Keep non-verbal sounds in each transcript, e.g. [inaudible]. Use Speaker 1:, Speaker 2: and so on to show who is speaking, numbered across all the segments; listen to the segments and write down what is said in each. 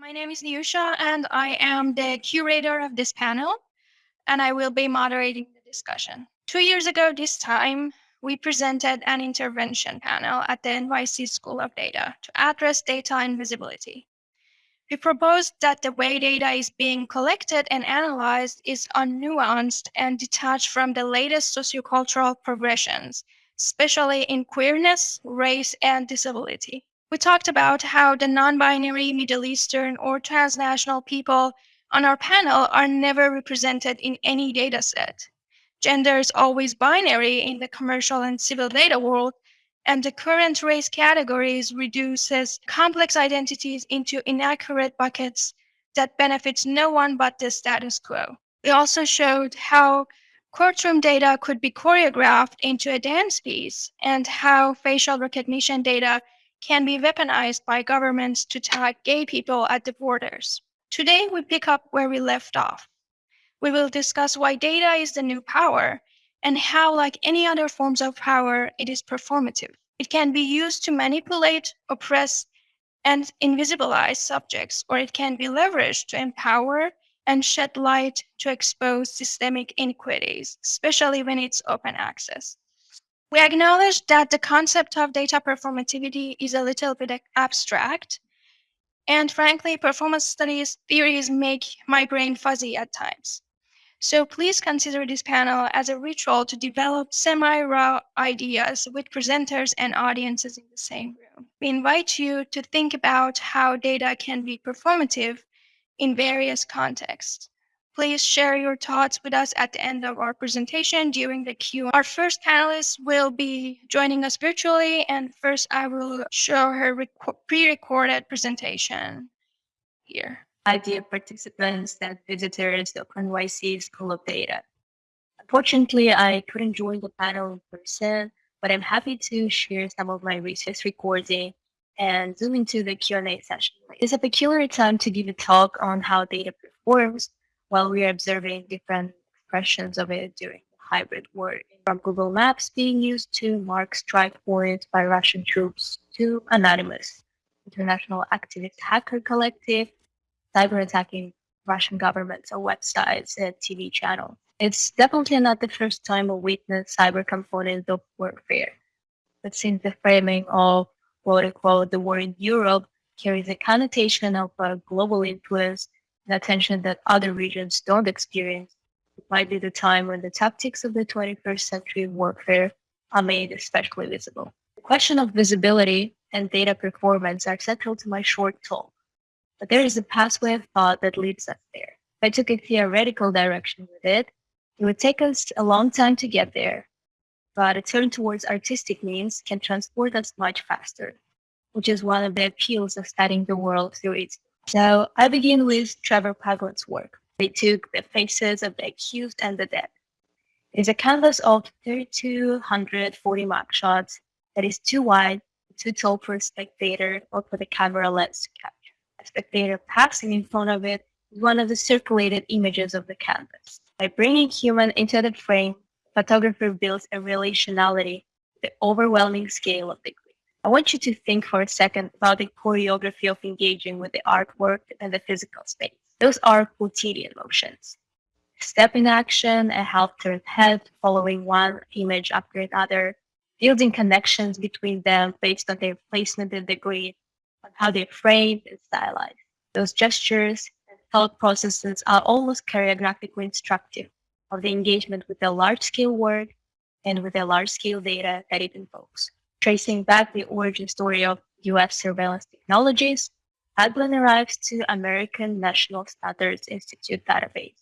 Speaker 1: My name is Nyusha, and I am the curator of this panel, and I will be moderating the discussion. Two years ago, this time, we presented an intervention panel at the NYC School of Data to address data invisibility. We proposed that the way data is being collected and analyzed is unnuanced and detached from the latest sociocultural progressions, especially in queerness, race, and disability. We talked about how the non-binary Middle Eastern or transnational people on our panel are never represented in any data set. Gender is always binary in the commercial and civil data world, and the current race categories reduces complex identities into inaccurate buckets that benefits no one but the status quo. We also showed how courtroom data could be choreographed into a dance piece and how facial recognition data can be weaponized by governments to tag gay people at the borders. Today, we pick up where we left off. We will discuss why data is the new power and how, like any other forms of power, it is performative. It can be used to manipulate, oppress, and invisibilize subjects, or it can be leveraged to empower and shed light to expose systemic inequities, especially when it's open access. We acknowledge that the concept of data performativity is a little bit abstract. And frankly, performance studies theories make my brain fuzzy at times. So please consider this panel as a ritual to develop semi-raw ideas with presenters and audiences in the same room. We invite you to think about how data can be performative in various contexts. Please share your thoughts with us at the end of our presentation during the Q&A. Our first panelist will be joining us virtually, and first I will show her pre-recorded presentation here.
Speaker 2: Hi, dear participants visitors of NYC School of Data. Unfortunately, I couldn't join the panel in person, but I'm happy to share some of my research recording and zoom into the Q&A session. It's a peculiar time to give a talk on how data performs while we are observing different expressions of it during the hybrid war, from Google Maps being used to mark strike points by Russian troops to Anonymous, international activist hacker collective, cyber attacking Russian governments websites and TV channels. It's definitely not the first time we witness cyber components of warfare. But since the framing of quote unquote the war in Europe carries a connotation of a global influence and attention that other regions don't experience. It might be the time when the tactics of the 21st century warfare are made especially visible. The question of visibility and data performance are central to my short talk, but there is a pathway of thought that leads us there. If I took a theoretical direction with it, it would take us a long time to get there, but a turn towards artistic means can transport us much faster, which is one of the appeals of studying the world through its so I begin with Trevor Paglen's work. They took the faces of the accused and the dead. It's a canvas of 3,240 mugshots that is too wide, too tall for a spectator or for the camera lens to capture. A spectator passing in front of it is one of the circulated images of the canvas. By bringing human into the frame, photographer builds a relationality the overwhelming scale of the I want you to think for a second about the choreography of engaging with the artwork and the physical space. Those are quotidian motions. Step in action, a half-turned head following one image after another, building connections between them based on their placement the grid, on how they're framed and stylized. Those gestures and thought processes are almost choreographically instructive of the engagement with the large-scale work and with the large-scale data that it invokes tracing back the origin story of US surveillance technologies, Paglen arrives to American National Standards Institute database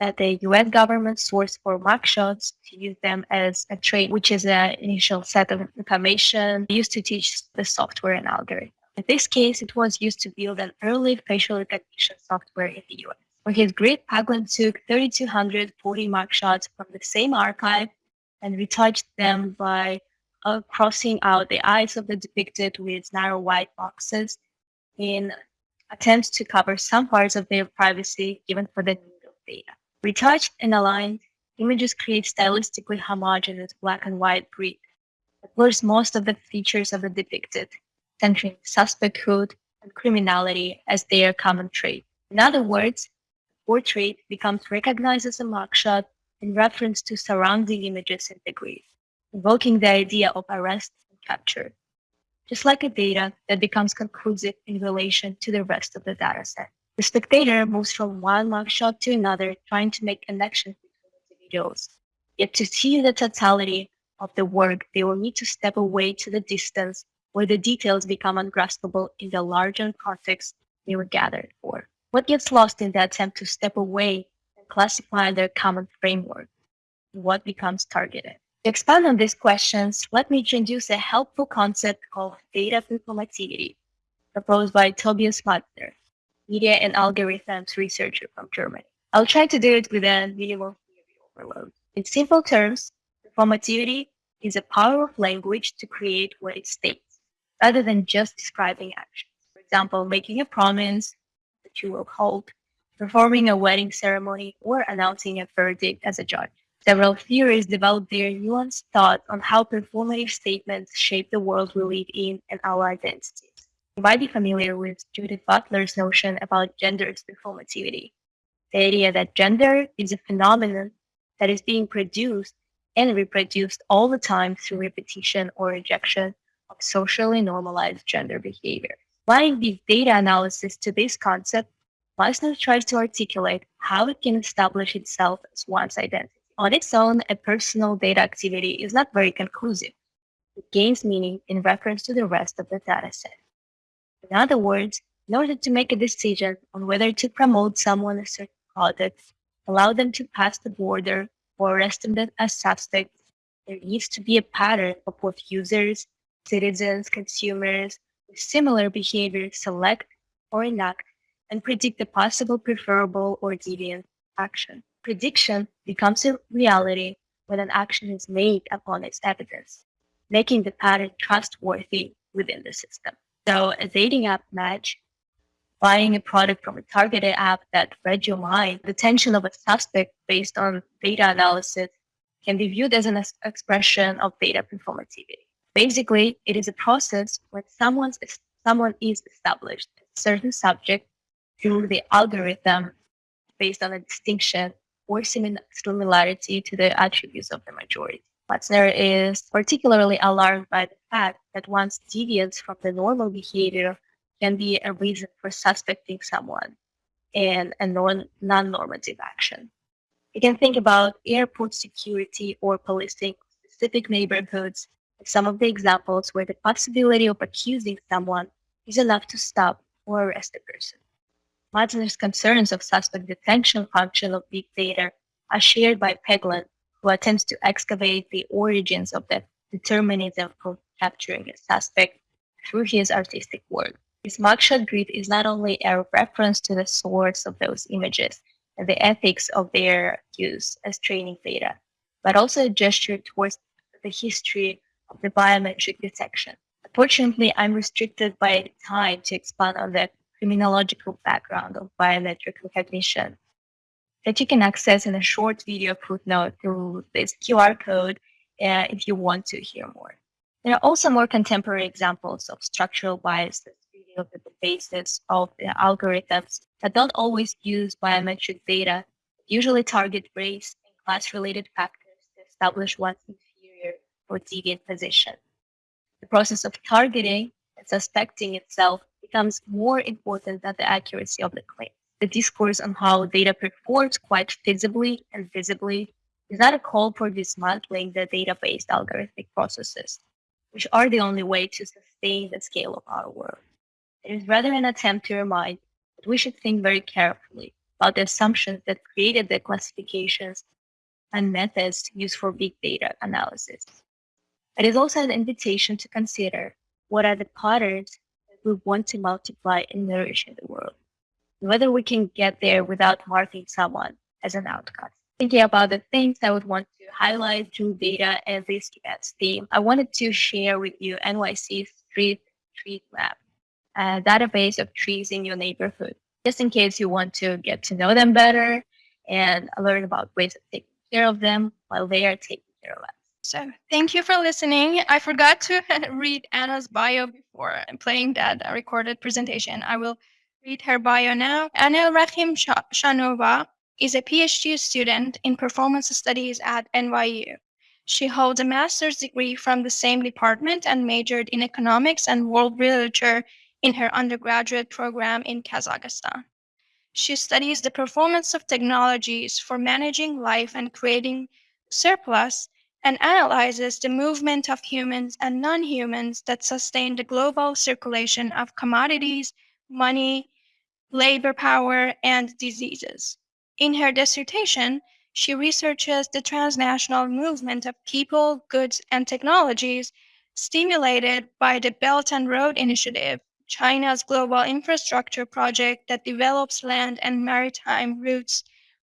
Speaker 2: that the US government sourced for mugshots to use them as a trade, which is an initial set of information used to teach the software and algorithm. In this case, it was used to build an early facial recognition software in the US. For his grid, Paglen took 3,240 mugshots from the same archive and retouched them by uh, crossing out the eyes of the depicted with narrow white boxes in attempts to cover some parts of their privacy given for the need of data. Retouched and aligned, images create stylistically homogeneous black and white grid that blurs most of the features of the depicted, centering suspect hood and criminality as their common trait. In other words, the portrait becomes recognized as a mugshot in reference to surrounding images in the grid, invoking the idea of arrest and capture, just like a data that becomes conclusive in relation to the rest of the dataset. The spectator moves from one mugshot to another, trying to make connections between individuals. Yet to see the totality of the work, they will need to step away to the distance where the details become ungraspable in the larger context they were gathered for. What gets lost in the attempt to step away and classify their common framework? What becomes targeted? To expand on these questions, let me introduce a helpful concept called data performativity, proposed by Tobias Matzner, media and algorithms researcher from Germany. I'll try to do it with a minimal theory overload. In simple terms, performativity is a power of language to create what it states, rather than just describing actions. For example, making a promise that you will hold, performing a wedding ceremony, or announcing a verdict as a judge. Several theories develop their nuanced thought on how performative statements shape the world we live in and our identities. You might be familiar with Judith Butler's notion about gender's performativity. The idea that gender is a phenomenon that is being produced and reproduced all the time through repetition or rejection of socially normalized gender behavior. Applying these data analysis to this concept, Matzner tries to articulate how it can establish itself as one's identity. On its own, a personal data activity is not very conclusive. It gains meaning in reference to the rest of the dataset. In other words, in order to make a decision on whether to promote someone a certain product, allow them to pass the border, or arrest them as suspects, there needs to be a pattern of what users, citizens, consumers with similar behavior select or enact and predict the possible preferable or deviant action. Prediction becomes a reality when an action is made upon its evidence, making the pattern trustworthy within the system. So a dating app match, buying a product from a targeted app that read your mind, the tension of a suspect based on data analysis can be viewed as an expression of data performativity. Basically, it is a process when someone's, someone is established a certain subject through the algorithm based on a distinction or similarity to the attributes of the majority. Matzner is particularly alarmed by the fact that one's deviance from the normal behavior can be a reason for suspecting someone in a non normative action. You can think about airport security or policing specific neighborhoods some of the examples where the possibility of accusing someone is enough to stop or arrest a person. Matzner's concerns of suspect detection function of big data are shared by Paglen who attempts to excavate the origins of the determinism for capturing a suspect through his artistic work. His mugshot grid is not only a reference to the source of those images and the ethics of their use as training data, but also a gesture towards the history of the biometric detection. Unfortunately, I'm restricted by time to expand on the criminological background of biometric recognition that you can access in a short video footnote through this QR code uh, if you want to hear more. There are also more contemporary examples of structural biases revealed at the basis of the algorithms that don't always use biometric data, usually target race and class-related factors to establish one's inferior or deviant position. The process of targeting and suspecting itself becomes more important than the accuracy of the claim the discourse on how data performs quite feasibly and visibly is not a call for dismantling the data-based algorithmic processes, which are the only way to sustain the scale of our world. It is rather an attempt to remind that we should think very carefully about the assumptions that created the classifications and methods used for big data analysis. It is also an invitation to consider what are the patterns we want to multiply and nourish in the world whether we can get there without marking someone as an outcast. Thinking about the things I would want to highlight through data and this event's theme, I wanted to share with you NYC's Street Tree Map, a database of trees in your neighborhood, just in case you want to get to know them better and learn about ways of taking care of them while they are taking care of us.
Speaker 1: So thank you for listening. I forgot to [laughs] read Anna's bio before playing that recorded presentation. I will read her bio now. Anna Rahim Shanova is a PhD student in performance studies at NYU. She holds a master's degree from the same department and majored in economics and world literature in her undergraduate program in Kazakhstan. She studies the performance of technologies for managing life and creating surplus and analyzes the movement of humans and non humans that sustain the global circulation of commodities, money, labor power, and diseases. In her dissertation, she researches the transnational movement of people, goods, and technologies stimulated by the Belt and Road Initiative, China's global infrastructure project that develops land and maritime routes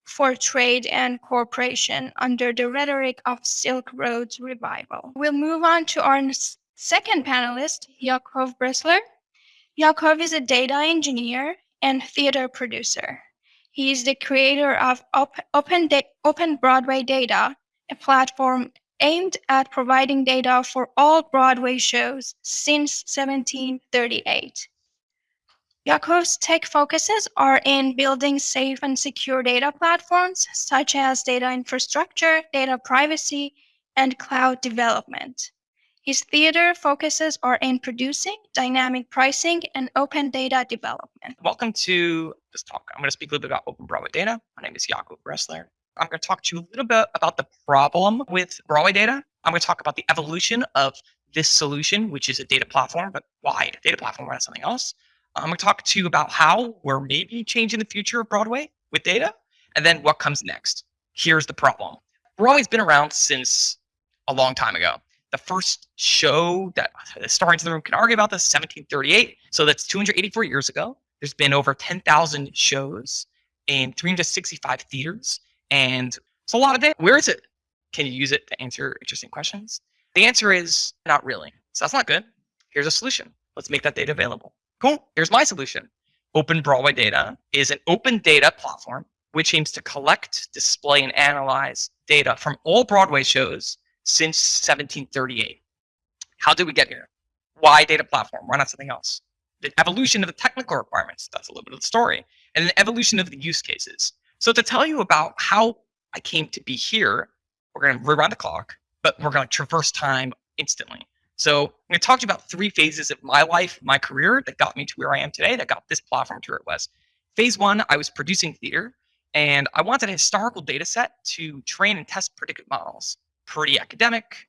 Speaker 1: for trade and cooperation under the rhetoric of Silk Road's revival. We'll move on to our second panelist, Yakov Bressler. Yakov is a data engineer and theater producer. He is the creator of Open, Open Broadway Data, a platform aimed at providing data for all Broadway shows since 1738. Yakov's tech focuses are in building safe and secure data platforms such as data infrastructure, data privacy, and cloud development. His theater focuses are in producing, dynamic pricing, and open data development.
Speaker 3: Welcome to this talk. I'm going to speak a little bit about Open Broadway Data. My name is Yakov Bressler. I'm going to talk to you a little bit about the problem with Broadway Data. I'm going to talk about the evolution of this solution, which is a data platform, but why a data platform, why not something else? I'm going to talk to you about how we're maybe changing the future of Broadway with data, and then what comes next. Here's the problem. Broadway's been around since a long time ago. The first show that the historians in the room can argue about this, 1738. So that's 284 years ago. There's been over 10,000 shows in 365 theaters, and it's a lot of data. Where is it? Can you use it to answer interesting questions? The answer is not really. So that's not good. Here's a solution. Let's make that data available. Cool. Here's my solution. Open Broadway Data is an open data platform which aims to collect, display, and analyze data from all Broadway shows since 1738. How did we get here? Why data platform? Why not something else? The evolution of the technical requirements, that's a little bit of the story, and the evolution of the use cases. So to tell you about how I came to be here, we're going to rewind the clock, but we're going to traverse time instantly. So I'm going to talk to you about three phases of my life, my career that got me to where I am today, that got this platform to where it was. Phase one, I was producing theater, and I wanted a historical data set to train and test predictive models. Pretty academic.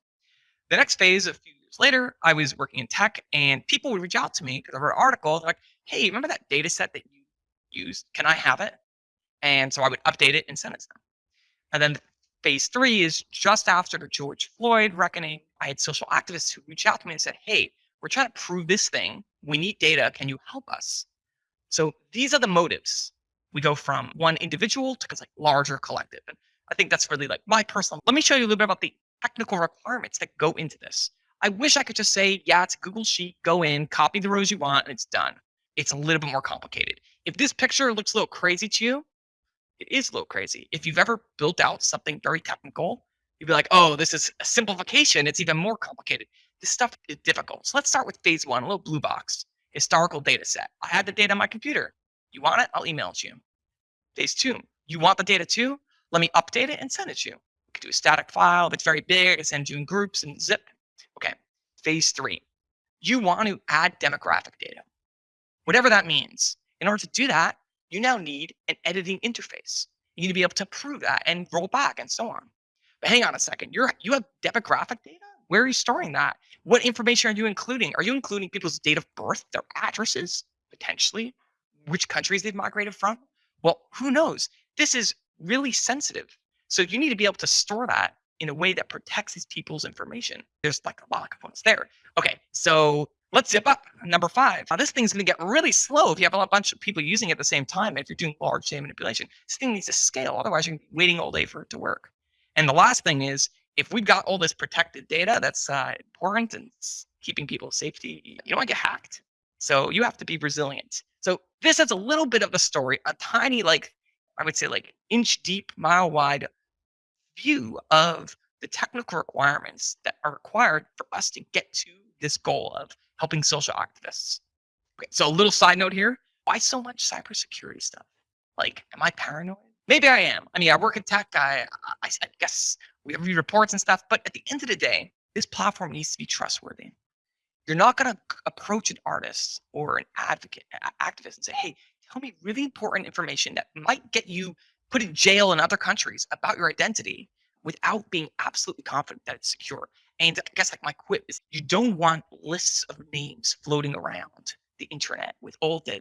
Speaker 3: The next phase, a few years later, I was working in tech, and people would reach out to me because I read an article. They're like, "Hey, remember that data set that you used? Can I have it?" And so I would update it and send it to them. And then phase three is just after the George Floyd reckoning. I had social activists who reached out to me and said, Hey, we're trying to prove this thing. We need data. Can you help us? So these are the motives. We go from one individual to like larger collective. And I think that's really like my personal. Let me show you a little bit about the technical requirements that go into this. I wish I could just say, yeah, it's a Google Sheet, go in, copy the rows you want, and it's done. It's a little bit more complicated. If this picture looks a little crazy to you, it is a little crazy. If you've ever built out something very technical, you'd be like, oh, this is a simplification. It's even more complicated. This stuff is difficult. So let's start with phase one, a little blue box, historical data set. I had the data on my computer. You want it? I'll email it to you. Phase two, you want the data too? Let me update it and send it to you. We could do a static file. It's very big, I can send you in groups and zip. Okay. Phase three, you want to add demographic data. Whatever that means. In order to do that, you now need an editing interface. You need to be able to prove that and roll back and so on. But hang on a second, you're you have demographic data? Where are you storing that? What information are you including? Are you including people's date of birth, their addresses, potentially, which countries they've migrated from? Well, who knows? This is really sensitive. So you need to be able to store that in a way that protects these people's information. There's like a lot of components there. Okay, so Let's zip up. Number five. Now, this thing's going to get really slow if you have a bunch of people using it at the same time. If you're doing large data manipulation, this thing needs to scale. Otherwise, you're waiting all day for it to work. And the last thing is, if we've got all this protected data that's uh, important and keeping people's safety, you don't want to get hacked. So you have to be resilient. So this is a little bit of the story, a tiny, like I would say, like inch deep, mile wide view of the technical requirements that are required for us to get to this goal of helping social activists. Okay, so a little side note here. Why so much cybersecurity stuff? Like, am I paranoid? Maybe I am. I mean, I work in tech. I, I, I guess we read reports and stuff. But at the end of the day, this platform needs to be trustworthy. You're not going to approach an artist or an advocate, activist, and say, "Hey, tell me really important information that might get you put in jail in other countries about your identity," without being absolutely confident that it's secure. And I guess like my quip is, you don't want lists of names floating around the internet with all the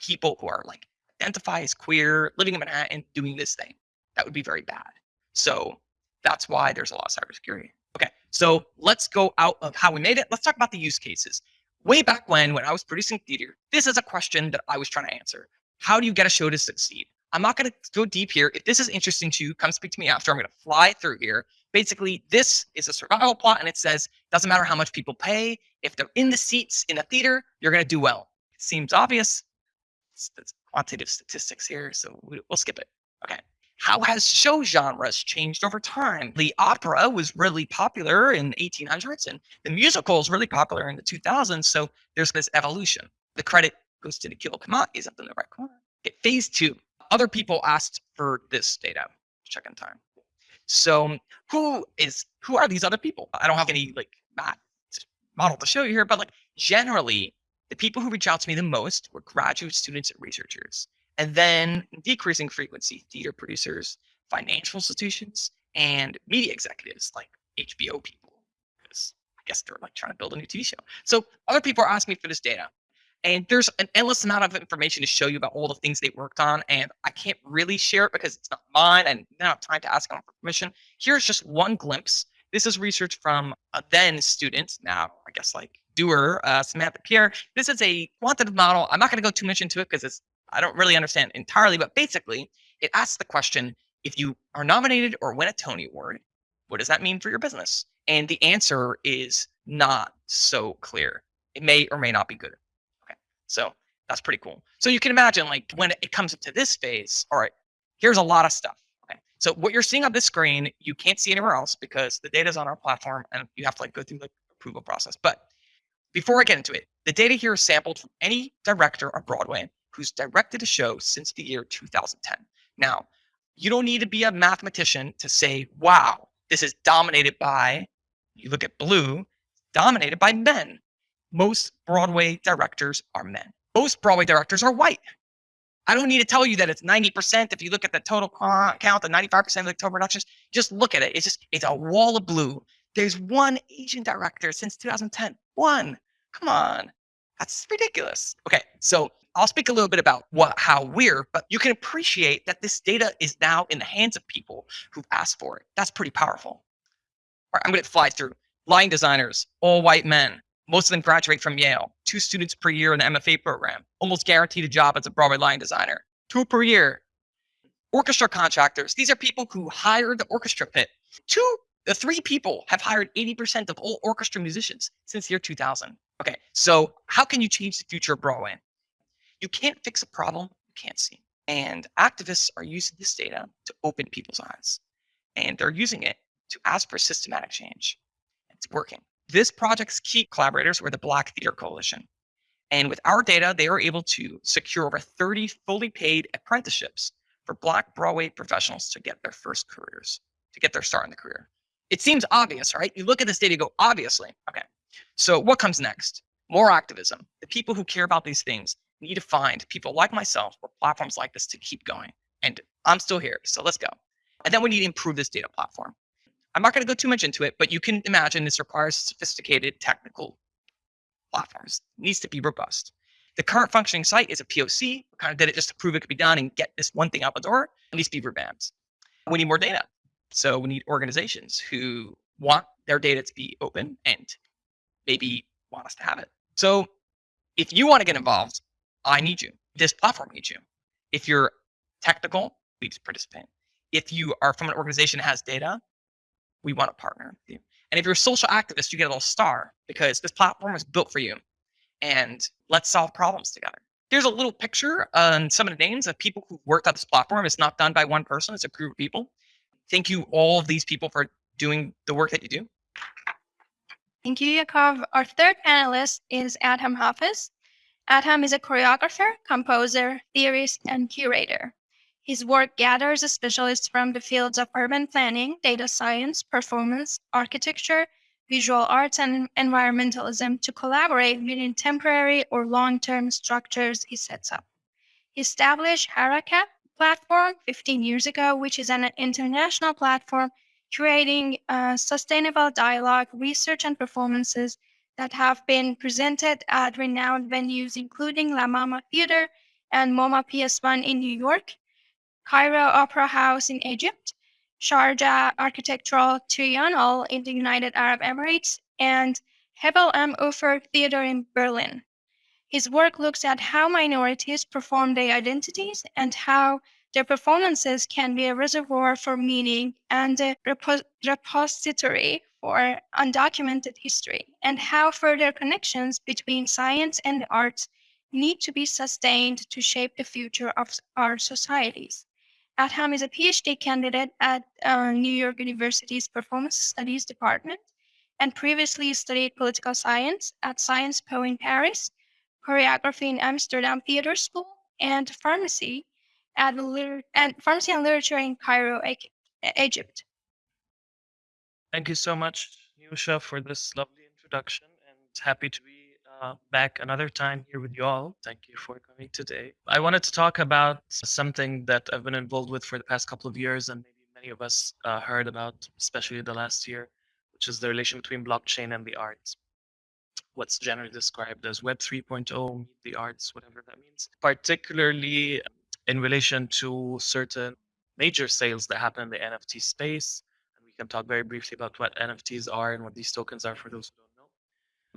Speaker 3: people who are like identify as queer, living in Manhattan, doing this thing. That would be very bad. So that's why there's a lot of cybersecurity. Okay, so let's go out of how we made it. Let's talk about the use cases. Way back when, when I was producing theater, this is a question that I was trying to answer. How do you get a show to succeed? I'm not going to go deep here. If this is interesting to you, come speak to me after. I'm going to fly through here. Basically, this is a survival plot, and it says doesn't matter how much people pay. If they're in the seats in a theater, you're going to do well. Seems obvious. It's, it's quantitative statistics here, so we, we'll skip it. Okay. How has show genres changed over time? The opera was really popular in 1800s, and the musical is really popular in the 2000s. So there's this evolution. The credit goes to Nikhil Is up in the right corner. Okay, phase two. Other people asked for this data. Check in time. So who is who are these other people? I don't have any like model to show you here, but like generally the people who reach out to me the most were graduate students and researchers. And then decreasing frequency, theater producers, financial institutions, and media executives like HBO people, because I guess they're like trying to build a new TV show. So other people are asking me for this data. And there's an endless amount of information to show you about all the things they worked on. And I can't really share it because it's not mine and I don't have time to ask them for permission. Here's just one glimpse. This is research from a then student, now I guess like doer, uh, Samantha Pierre. This is a quantitative model. I'm not going to go too much into it because it's I don't really understand entirely, but basically it asks the question, if you are nominated or win a Tony Award, what does that mean for your business? And the answer is not so clear. It may or may not be good. So that's pretty cool. So you can imagine like when it comes up to this phase, all right, here's a lot of stuff. Okay, so what you're seeing on this screen, you can't see anywhere else because the data is on our platform and you have to like go through the approval process. But before I get into it, the data here is sampled from any director on Broadway who's directed a show since the year 2010. Now, you don't need to be a mathematician to say, wow, this is dominated by, you look at blue, dominated by men. Most Broadway directors are men. Most Broadway directors are white. I don't need to tell you that it's 90% if you look at the total count, the 95% of the total productions, just look at it. It's just, it's a wall of blue. There's one Asian director since 2010. One. Come on. That's ridiculous. Okay, so I'll speak a little bit about what how we're, but you can appreciate that this data is now in the hands of people who've asked for it. That's pretty powerful. All right, I'm going to fly through. Line designers, all white men. Most of them graduate from Yale. Two students per year in the MFA program. Almost guaranteed a job as a Broadway line designer. Two per year. Orchestra contractors. These are people who hire the orchestra pit. Two the three people have hired 80% of all orchestra musicians since the year 2000. Okay, so how can you change the future of Broadway? You can't fix a problem you can't see. And activists are using this data to open people's eyes. And they're using it to ask for systematic change. It's working. This project's key collaborators were the Black Theater Coalition. And with our data, they were able to secure over 30 fully paid apprenticeships for Black Broadway professionals to get their first careers, to get their start in the career. It seems obvious, right? You look at this data, you go, obviously. Okay. So what comes next? More activism. The people who care about these things need to find people like myself or platforms like this to keep going. And I'm still here. So let's go. And then we need to improve this data platform. I'm not going to go too much into it, but you can imagine this requires sophisticated technical platforms. It needs to be robust. The current functioning site is a POC. We kind of did it just to prove it could be done and get this one thing out the door. Needs to be revamped. We need more data. So we need organizations who want their data to be open and maybe want us to have it. So if you want to get involved, I need you. This platform needs you. If you're technical, please participate. If you are from an organization that has data, we want to partner with you. And if you're a social activist, you get a little star because this platform is built for you. And let's solve problems together. Here's a little picture on some of the names of people who worked on this platform. It's not done by one person, it's a group of people thank you all of these people for doing the work that you do.
Speaker 1: Thank you, Yakov. Our third panelist is Adham Hafez. Adham is a choreographer, composer, theorist, and curator. His work gathers specialists from the fields of urban planning, data science, performance, architecture, visual arts, and environmentalism to collaborate within temporary or long term structures he sets up. He established Harakat platform 15 years ago, which is an international platform creating uh, sustainable dialogue, research, and performances that have been presented at renowned venues, including La Mama Theater and MoMA PS1 in New York, Cairo Opera House in Egypt, Sharjah Architectural Triennial in the United Arab Emirates, and Hebbel am Ufer Theater in Berlin. His work looks at how minorities perform their identities and how their performances can be a reservoir for meaning and a repo- repository for undocumented history, and how further connections between science and the arts need to be sustained to shape the future of our societies. Adham is a PhD candidate at uh, New York University's Performance Studies Department and previously studied political science at Sciences Po in Paris, choreography in Amsterdam Theater School, and pharmacy at and pharmacy and literature in Cairo, Egypt.
Speaker 4: Thank you so much, Nusha, for this lovely introduction, and happy to be uh, back another time here with you all. Thank you for coming today. I wanted to talk about something that I've been involved with for the past couple of years, and maybe many of us uh, heard about, especially the last year, which is the relation between blockchain and the arts. What's generally described as Web 3.0, meet the arts, whatever that means. Particularly in relation to certain major sales that happen in the NFT space. And we can talk very briefly about what NFTs are and what these tokens are for those who don't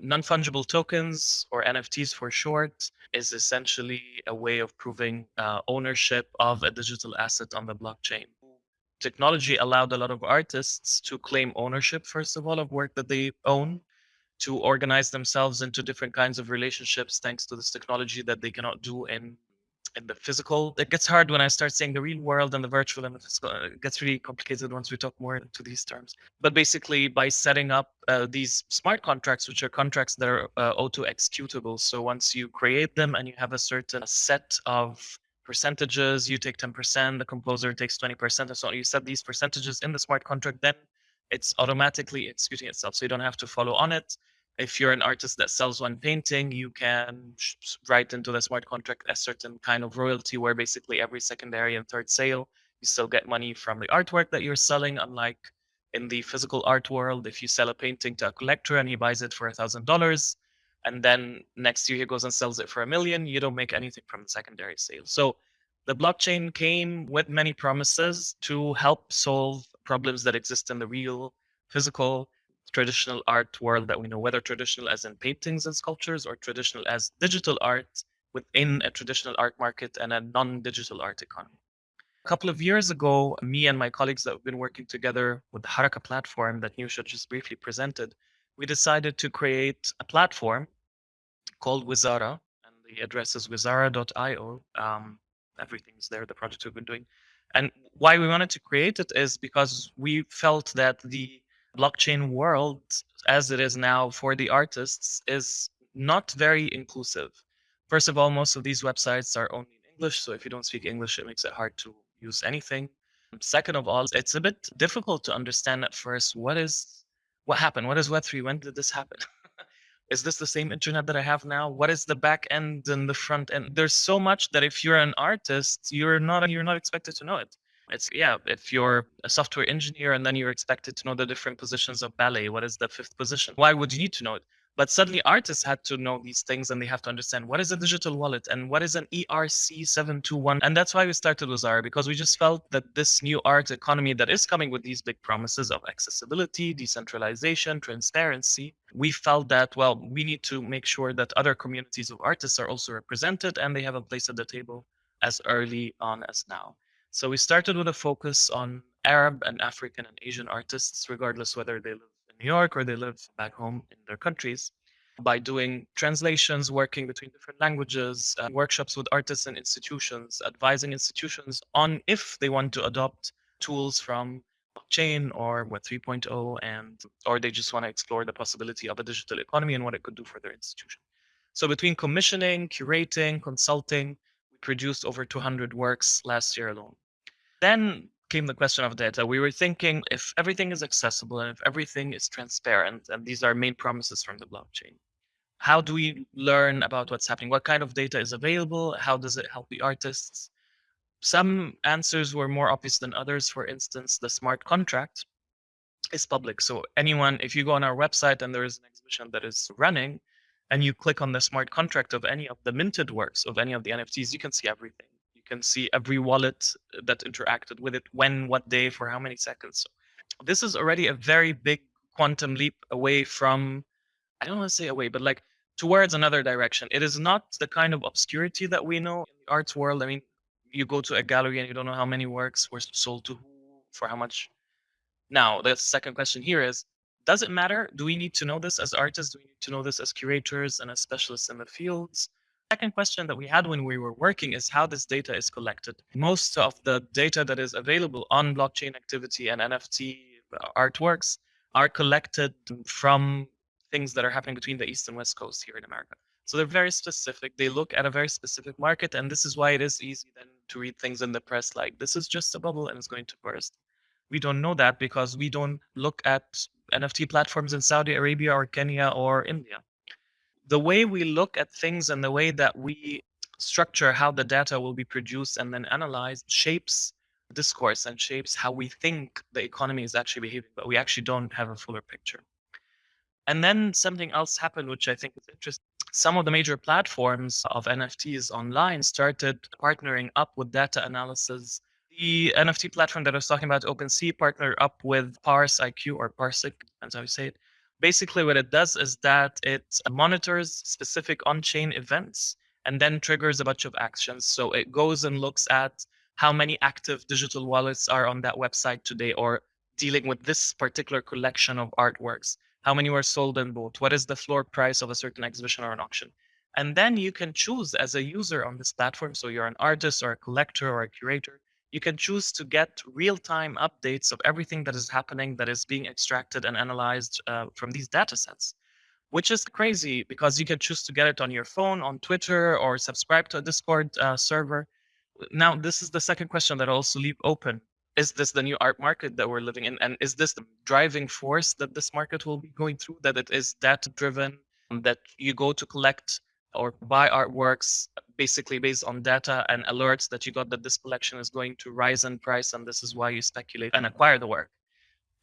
Speaker 4: Non-fungible tokens, or NFTs for short, is essentially a way of proving uh, ownership of a digital asset on the blockchain. Technology allowed a lot of artists to claim ownership, first of all, of work that they own, to organize themselves into different kinds of relationships thanks to this technology that they cannot do in in the physical. It gets hard when I start saying the real world and the virtual and the physical. It gets really complicated once we talk more into these terms. But basically, by setting up uh, these smart contracts, which are contracts that are uh, auto executable. So once you create them and you have a certain set of percentages, you take 10%, the composer takes 20%, and so on. You set these percentages in the smart contract, then it's automatically executing itself. So you don't have to follow on it if you're an artist that sells one painting, you can write into the smart contract a certain kind of royalty where basically every secondary and third sale, you still get money from the artwork that you're selling. Unlike in the physical art world, if you sell a painting to a collector and he buys it for a thousand dollars, and then next year he goes and sells it for a million, you don't make anything from the secondary sale. So the blockchain came with many promises to help solve problems that exist in the real physical traditional art world that we know, whether traditional as in paintings and sculptures or traditional as digital art within a traditional art market and a non-digital art economy. A couple of years ago, me and my colleagues that have been working together with the Haraka platform that Nusha just briefly presented, we decided to create a platform called Wizara, and the address is wizara.io. Um, everything's there, the project we've been doing. And why we wanted to create it is because we felt that the blockchain world as it is now for the artists is not very inclusive. First of all, most of these websites are only in English, so if you don't speak English, it makes it hard to use anything. Second of all, it's a bit difficult to understand at first what is what happened? What is Web3? When did this happen? [laughs] is this the same internet that I have now? What is the back end and the front end? There's so much that if you're an artist, you're not you're not expected to know it. It's yeah, if you're a software engineer and then you're expected to know the different positions of ballet, what is the fifth position? Why would you need to know it? But suddenly artists had to know these things and they have to understand what is a digital wallet and what is an ERC721. And that's why we started Wizara because we just felt that this new art economy that is coming with these big promises of accessibility, decentralization, transparency, we felt that, well, we need to make sure that other communities of artists are also represented and they have a place at the table as early on as now. So we started with a focus on Arab and African and Asian artists, regardless whether they live in New York or they live back home in their countries, by doing translations, working between different languages, uh, workshops with artists and institutions, advising institutions on if they want to adopt tools from blockchain or Web 3.0, and or they just want to explore the possibility of a digital economy and what it could do for their institution. So between commissioning, curating, consulting, we produced over 200 works last year alone. Then came the question of data. We were thinking if everything is accessible and if everything is transparent, and these are main promises from the blockchain, how do we learn about what's happening? What kind of data is available? How does it help the artists? Some answers were more obvious than others. For instance, the smart contract is public. So anyone, if you go on our website and there is an exhibition that is running, and you click on the smart contract of any of the minted works of any of the NFTs, you can see everything. Can see every wallet uh, that interacted with it, when, what day, for how many seconds. So this is already a very big quantum leap away from, I don't want to say away, but like towards another direction. It is not the kind of obscurity that we know in the arts world. I mean, you go to a gallery and you don't know how many works were sold to who, for how much. Now, the second question here is does it matter? Do we need to know this as artists? Do we need to know this as curators and as specialists in the fields? Second question that we had when we were working is how this data is collected. Most of the data that is available on blockchain activity and NFT artworks are collected from things that are happening between the East and West Coast here in America. So they're very specific. They look at a very specific market, and this is why it is easy then to read things in the press like this is just a bubble and it's going to burst. We don't know that because we don't look at NFT platforms in Saudi Arabia or Kenya or India. The way we look at things and the way that we structure how the data will be produced and then analyzed shapes discourse and shapes how we think the economy is actually behaving, but we actually don't have a fuller picture. And then something else happened, which I think is interesting. Some of the major platforms of NFTs online started partnering up with data analysis the NFT platform that I was talking about, OpenSea, partnered up with PARSIQ or Parsec, how you say it. Basically, what it does is that it monitors specific on-chain events and then triggers a bunch of actions. So it goes and looks at how many active digital wallets are on that website today or dealing with this particular collection of artworks. How many were sold and bought? What is the floor price of a certain exhibition or an auction? And then you can choose as a user on this platform. So you're an artist or a collector or a curator you can choose to get real-time updates of everything that is happening that is being extracted and analyzed uh, from these data sets, which is crazy because you can choose to get it on your phone, on Twitter, or subscribe to a Discord uh, server. Now, this is the second question that I also leave open. Is this the new art market that we're living in? And is this the driving force that this market will be going through, that it is data driven, that you go to collect or buy artworks basically based on data and alerts that you got that this collection is going to rise in price and this is why you speculate and acquire the work.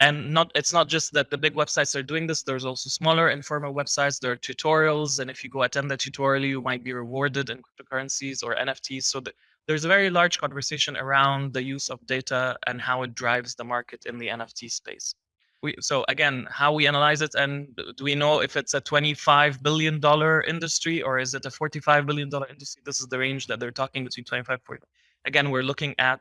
Speaker 4: And not it's not just that the big websites are doing this there's also smaller informal websites there are tutorials and if you go attend the tutorial you might be rewarded in cryptocurrencies or nfts so that there's a very large conversation around the use of data and how it drives the market in the nft space we, so again, how we analyze it, and do we know if it's a 25 billion dollar industry or is it a 45 billion dollar industry? This is the range that they're talking between 25 and 40. Again, we're looking at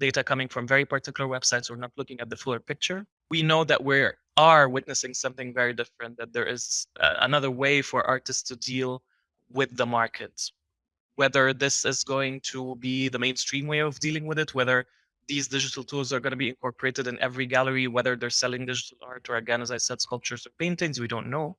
Speaker 4: data coming from very particular websites. We're not looking at the fuller picture. We know that we are witnessing something very different. That there is uh, another way for artists to deal with the market. Whether this is going to be the mainstream way of dealing with it, whether these digital tools are going to be incorporated in every gallery, whether they're selling digital art or, again, as I said, sculptures or paintings, we don't know.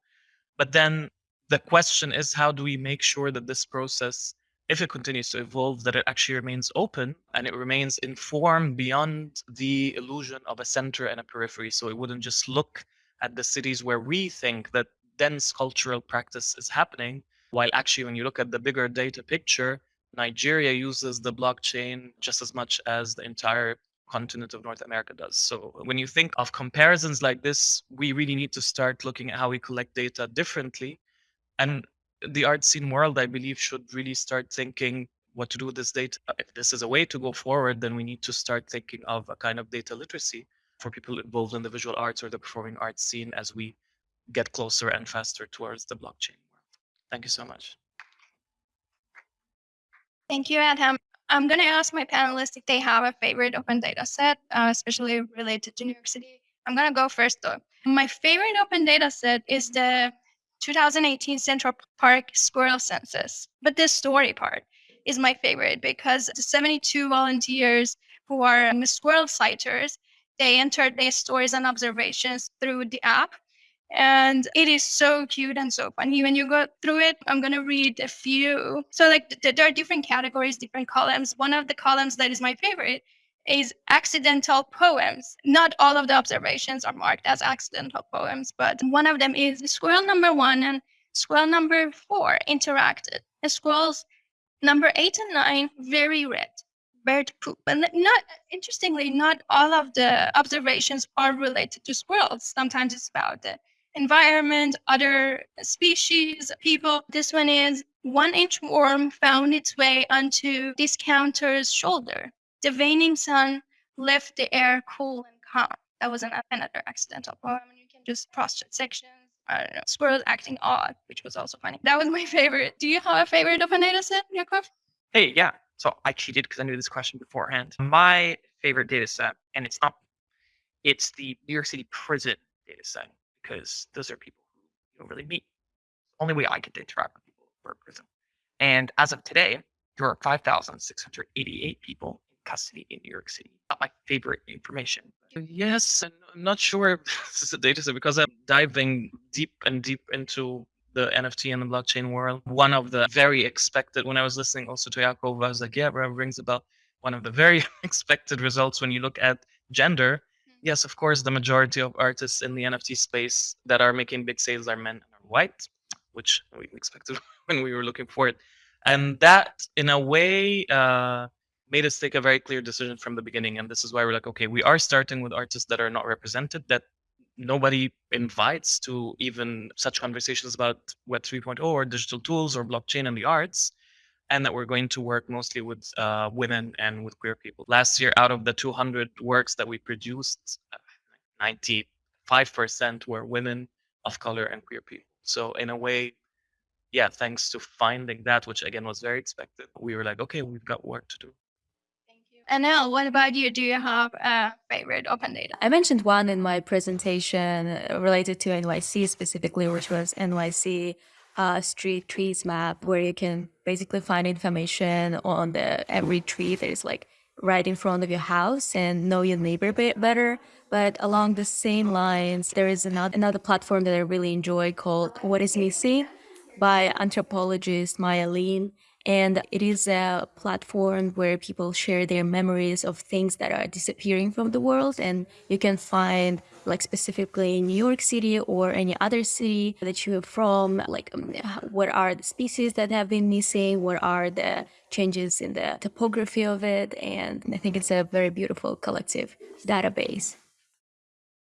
Speaker 4: But then the question is, how do we make sure that this process, if it continues to evolve, that it actually remains open and it remains informed beyond the illusion of a center and a periphery? So it wouldn't just look at the cities where we think that dense cultural practice is happening, while actually, when you look at the bigger data picture, Nigeria uses the blockchain just as much as the entire continent of North America does. So when you think of comparisons like this, we really need to start looking at how we collect data differently. And the art scene world, I believe, should really start thinking what to do with this data. If this is a way to go forward, then we need to start thinking of a kind of data literacy for people involved in the visual arts or the performing arts scene as we get closer and faster towards the blockchain world. Thank you so much.
Speaker 1: Thank you, Adham. I'm going to ask my panelists if they have a favorite open data set, uh, especially related to New York City. I'm going to go first, though. My favorite open data set is the 2018 Central Park Squirrel Census. But the story part is my favorite because the 72 volunteers who are squirrel sighters, they entered their stories and observations through the app. And it is so cute and so funny when you go through it. I'm going to read a few. So, like, th- there are different categories, different columns. One of the columns that is my favorite is accidental poems. Not all of the observations are marked as accidental poems, but one of them is squirrel number one and squirrel number four interacted. Squirrels number eight and nine, very red bird poop. And not interestingly, not all of the observations are related to squirrels. Sometimes it's about the environment, other species, people. This one is one inch worm found its way onto discounter's shoulder. The waning sun left the air cool and calm. That was an, another accidental poem. You can just cross check sections. I don't know. Squirrels acting odd, which was also funny. That was my [laughs] favorite. Do you have a favorite open data set, Yakov?
Speaker 3: Hey, yeah. So I cheated because I knew this question beforehand. My favorite data set, and it's not, it's the New York City prison data set because those are people who you don't really meet. Only way I get to interact with people in prison. And as of today, there are 5,688 people in custody in New York City. Not my favorite information.
Speaker 4: Yes, and I'm not sure if [laughs] this is a data set because I'm diving deep and deep into the NFT and the blockchain world. One of the very expected, when I was listening also to Yakov, I was like, yeah, rings a bell. One of the very [laughs] expected results when you look at gender. Yes, of course, the majority of artists in the NFT space that are making big sales are men and are white, which we expected [laughs] when we were looking for it. And that, in a way, uh, made us take a very clear decision from the beginning. And this is why we're like, okay, we are starting with artists that are not represented, that nobody invites to even such conversations about Web 3.0 or digital tools or blockchain and the arts, and that we're going to work mostly with uh, women and with queer people. Last year, out of the 200 works that we produced, 95% were women of color and queer people. So in a way, yeah, thanks to finding that, which again was very expected, we were like, okay, we've got work to do.
Speaker 1: Thank you, Anel, what about you? Do you have a favorite open data?
Speaker 5: I mentioned one in my presentation uh, related to NYC specifically, which was NYC uh, street trees map, where you can basically find information on the every tree that is like right in front of your house and know your neighbor better. But along the same lines, there is another another platform that I really enjoy called What Is Missing by anthropologist Maya Lin and it is a platform where people share their memories of things that are disappearing from the world. And you can find, like, specifically in New York City or any other city that you're from, like, um, what are the species that have been missing? What are the changes in the topography of it? And I think it's a very beautiful collective database.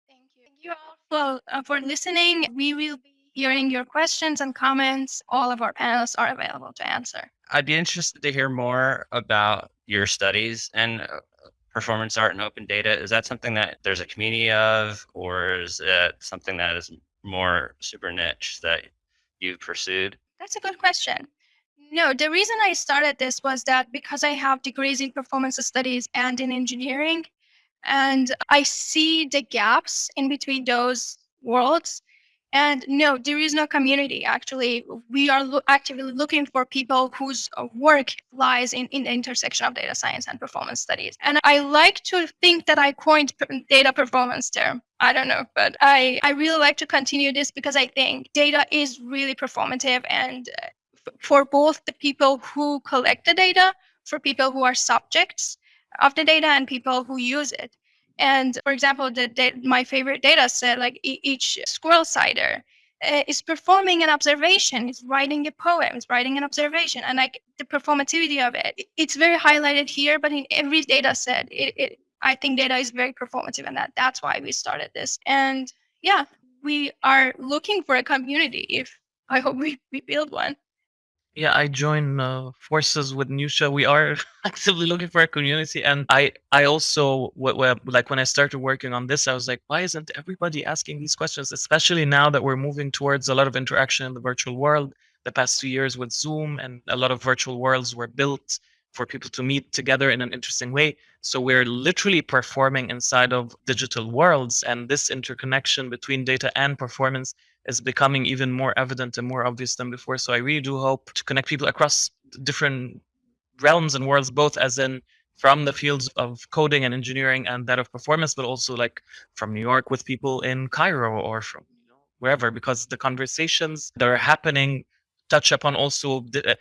Speaker 1: Thank you. Thank you all for, uh, for listening. We will be hearing your questions and comments. All of our panelists are available to answer.
Speaker 6: I'd be interested to hear more about your studies and uh, performance art and open data. Is that something that there's a community of, or is it something that is more super niche that you've pursued?
Speaker 1: That's a good question. No, the reason I started this was that because I have degrees in performance studies and in engineering, and I see the gaps in between those worlds and no, there is no community. Actually, we are lo- actively looking for people whose uh, work lies in, in the intersection of data science and performance studies. And I like to think that I coined data performance term. I don't know, but I, I really like to continue this because I think data is really performative and uh, for both the people who collect the data, for people who are subjects of the data, and people who use it. And for example, the, my favorite data set, like e- each squirrel cider, uh, is performing an observation. It's writing a poem. It's writing an observation, and like the performativity of it, it's very highlighted here. But in every data set, it, it I think data is very performative, and that that's why we started this. And yeah, we are looking for a community. If I hope we, we build one.
Speaker 4: Yeah, I join uh, forces with Nusha. We are [laughs] actively looking for a community, and I I also like when I started working on this, I was like, why isn't everybody asking these questions? Especially now that we're moving towards a lot of interaction in the virtual world. The past two years with Zoom, and a lot of virtual worlds were built for people to meet together in an interesting way. So we're literally performing inside of digital worlds, and this interconnection between data and performance is becoming even more evident and more obvious than before. So I really do hope to connect people across different realms and worlds, both as in from the fields of coding and engineering and that of performance, but also like from New York with people in Cairo or from wherever, because the conversations that are happening touch upon also the, uh,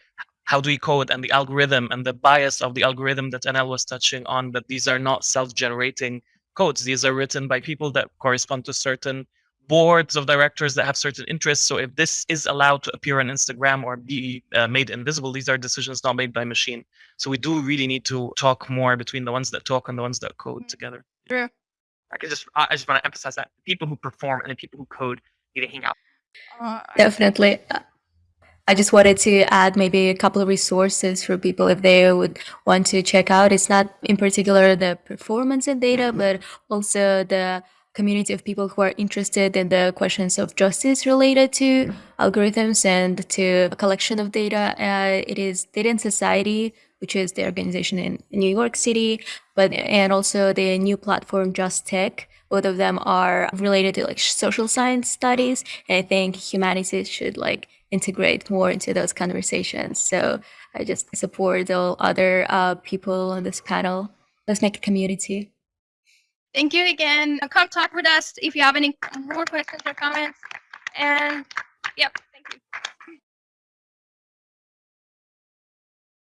Speaker 4: how do we code and the algorithm and the bias of the algorithm that NL was touching on. That these are not self-generating codes; these are written by people that correspond to certain boards of directors that have certain interests. So if this is allowed to appear on Instagram or be uh, made invisible, these are decisions not made by machine. So we do really need to talk more between the ones that talk and the ones that code
Speaker 1: Mm.
Speaker 4: together.
Speaker 1: True.
Speaker 3: I could just I I just want to emphasize that people who perform and the people who code need to hang out.
Speaker 1: Uh,
Speaker 2: Definitely. I just wanted to add maybe a couple of resources for people if they would want to check out. It's not in particular the performance in data, but also the community of people who are interested in the questions of justice related to algorithms and to a collection of data. Uh, it is Data and Society, which is the organization in New York City, but and also the new platform Just Tech. Both of them are related to like social science studies, and I think humanities should like integrate more into those conversations. So I just support all other uh, people on this panel. Let's make a community.
Speaker 1: Thank you again. Come talk with us if you have any more questions or comments. And yep,